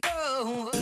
go.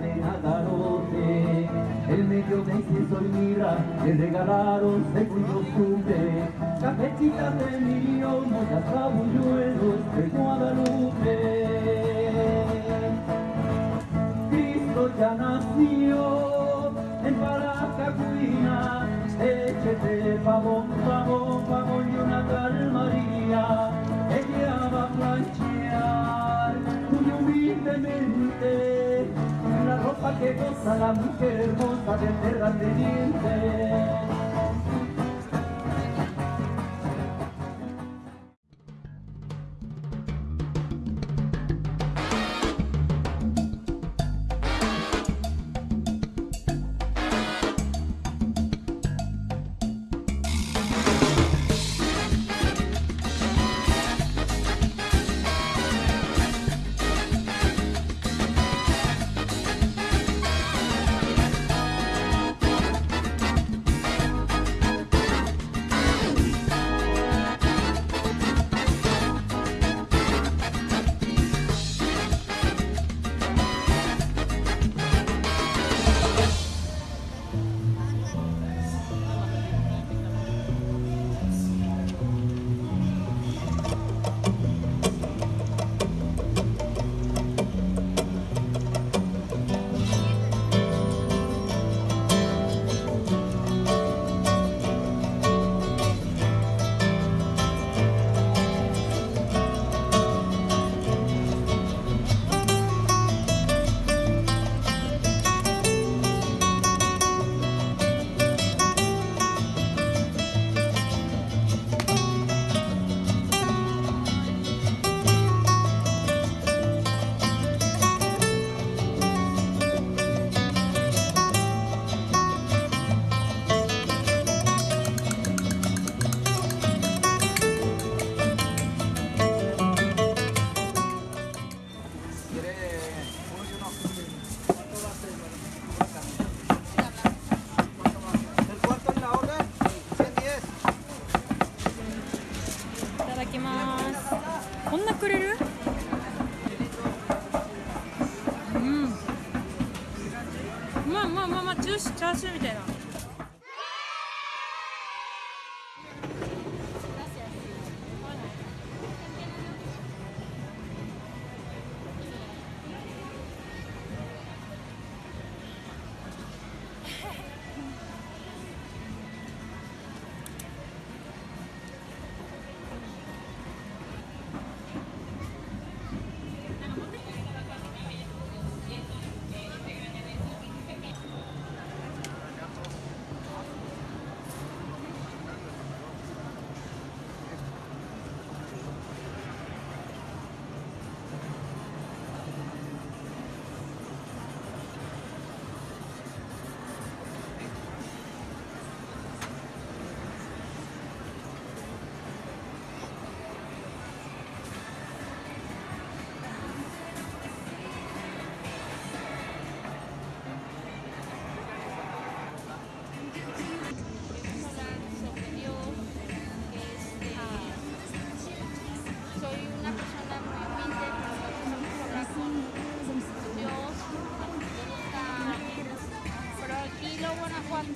De Nagarote, el medio de incienso y mira, le regalaron y costumbre, cafecitas de millón, mollas cabulluelos de Guadalupe. Cristo ya nació en Paracacuina, échete pavón, pavón, pavón la mujer hermosa de terrateniente.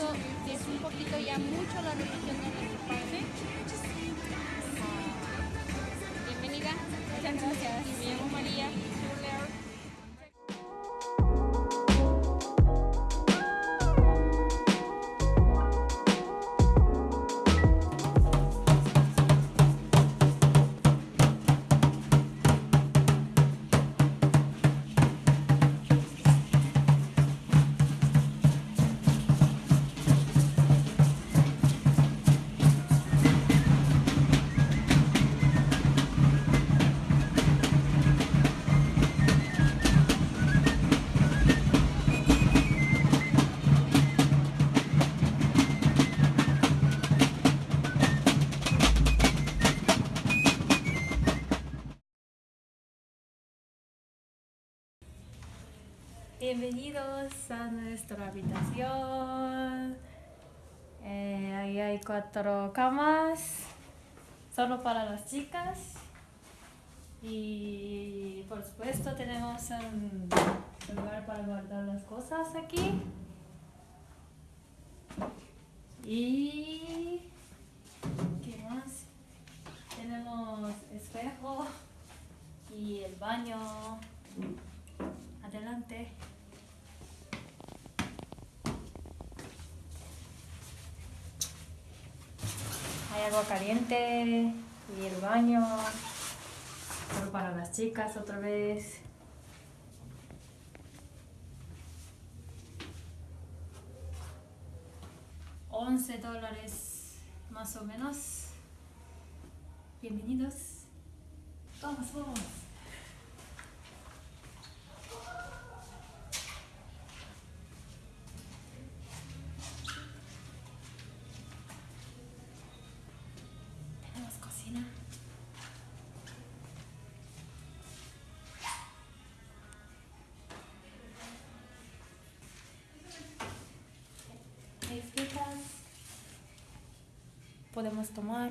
Guanajuato es un poquito ya mucho la religión Bienvenidos a nuestra habitación. Eh, ahí hay cuatro camas, solo para las chicas. Y por supuesto tenemos un lugar para guardar las cosas aquí. Y ¿qué más? Tenemos espejo y el baño. Adelante. Agua caliente y el baño. Solo para las chicas otra vez. Once dólares más o menos. Bienvenidos. Vamos, vamos. Podemos tomar.